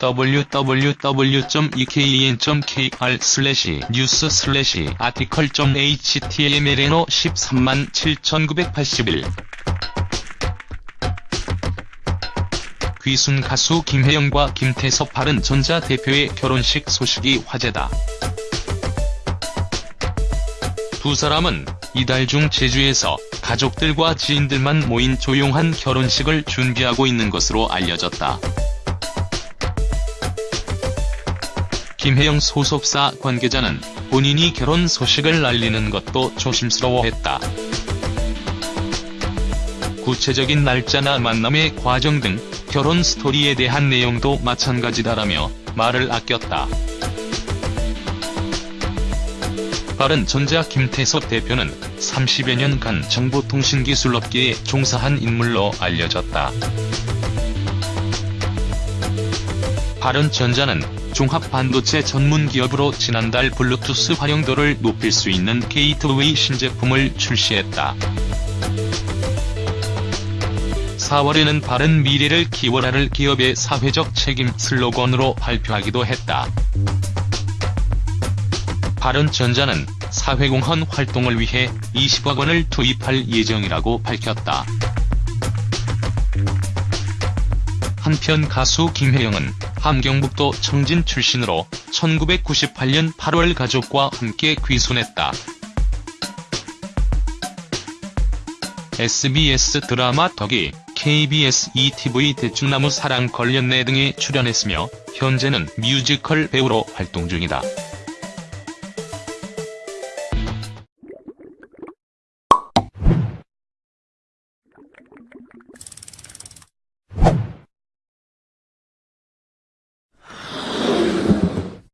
www.ekn.kr/news/article.htmlno 13만 7981 귀순 가수 김혜영과 김태섭 바른 전자 대표의 결혼식 소식이 화제다. 두 사람은 이달 중 제주에서 가족들과 지인들만 모인 조용한 결혼식을 준비하고 있는 것으로 알려졌다. 김혜영 소속사 관계자는 본인이 결혼 소식을 알리는 것도 조심스러워했다. 구체적인 날짜나 만남의 과정 등 결혼 스토리에 대한 내용도 마찬가지다라며 말을 아꼈다. 바른전자 김태섭 대표는 30여 년간 정보통신기술업계에 종사한 인물로 알려졌다. 바른전자는 종합 반도체 전문 기업으로 지난달 블루투스 활용도를 높일 수 있는 게이트웨이 신제품을 출시했다. 4월에는 바른 미래를 기원하다를 기업의 사회적 책임 슬로건으로 발표하기도 했다. 바른전자는 사회공헌 활동을 위해 20억 원을 투입할 예정이라고 밝혔다. 한편 가수 김혜영은 함경북도 청진 출신으로 1998년 8월 가족과 함께 귀순했다. SBS 드라마 덕이 KBS ETV 대충나무 사랑 걸렸네 등에 출연했으며 현재는 뮤지컬 배우로 활동 중이다.